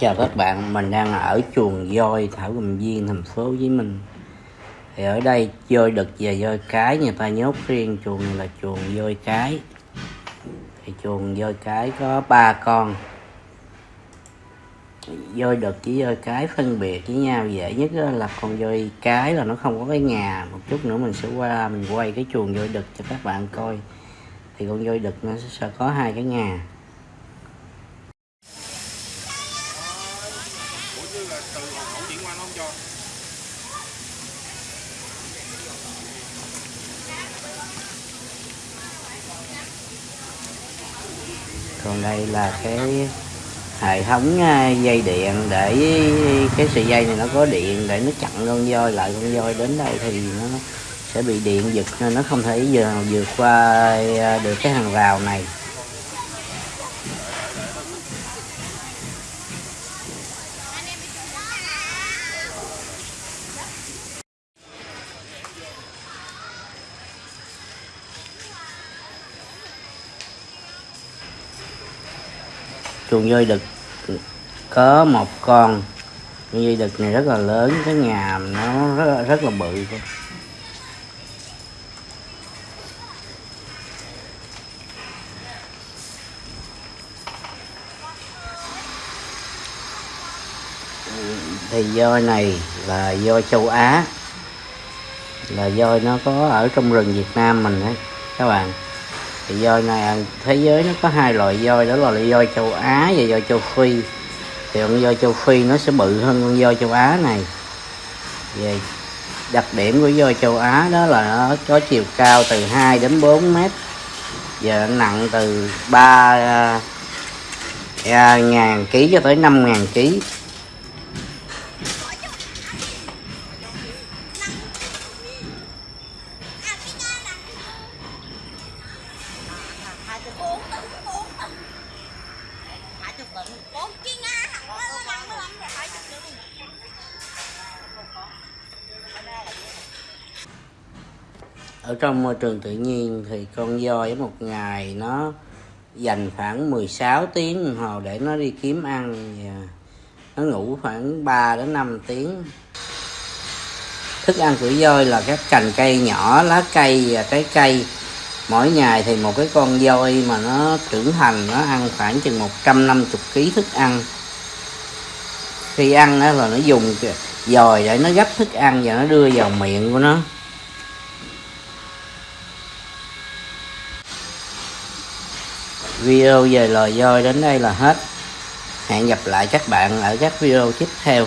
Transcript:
chào các bạn, mình đang ở chuồng voi Thảo Cầm Viên, thành phố Hồ Chí Minh. Thì ở đây voi đực và voi cái người ta nhốt riêng chuồng này là chuồng voi cái. Thì chuồng voi cái có ba con. Voi đực với voi cái phân biệt với nhau dễ nhất là con voi cái là nó không có cái nhà. Một chút nữa mình sẽ qua mình quay cái chuồng voi đực cho các bạn coi. Thì con voi đực nó sẽ có hai cái nhà. từ ổ điện qua nó không cho còn đây là cái hệ thống à, dây điện để cái sợi dây này nó có điện để nó chặn con voi lại, con voi đến đây thì nó sẽ bị điện giật nên nó không thể giờ vượt qua à, được cái hàng rào này. Chuồng voi đực có một con. Con voi đực này rất là lớn cái nhà nó rất, rất là bự thì voi này là voi châu Á là voi nó có ở trong rừng Việt Nam mình đấy các bạn thì voi này à, thế giới nó có hai loại voi đó là voi châu Á và voi châu Phi. Thì con voi châu Phi nó sẽ bự hơn con voi châu Á này. Về đặc điểm của voi châu Á đó là nó có chiều cao từ 2 đến 4 mét và nặng từ 3 à, à, ngàn ký cho tới 5 ngàn ký. Ở trong môi trường tự nhiên thì con voi một ngày nó dành khoảng 16 tiếng đồng hồ để nó đi kiếm ăn và nó ngủ khoảng 3 đến 5 tiếng. Thức ăn của voi là các cành cây nhỏ, lá cây và trái cây mỗi ngày thì một cái con voi mà nó trưởng thành, nó ăn khoảng chừng 150 kg thức ăn. Khi ăn đó là nó dùng dòi để nó gấp thức ăn và nó đưa vào miệng của nó. Video về loài voi đến đây là hết. Hẹn gặp lại các bạn ở các video tiếp theo.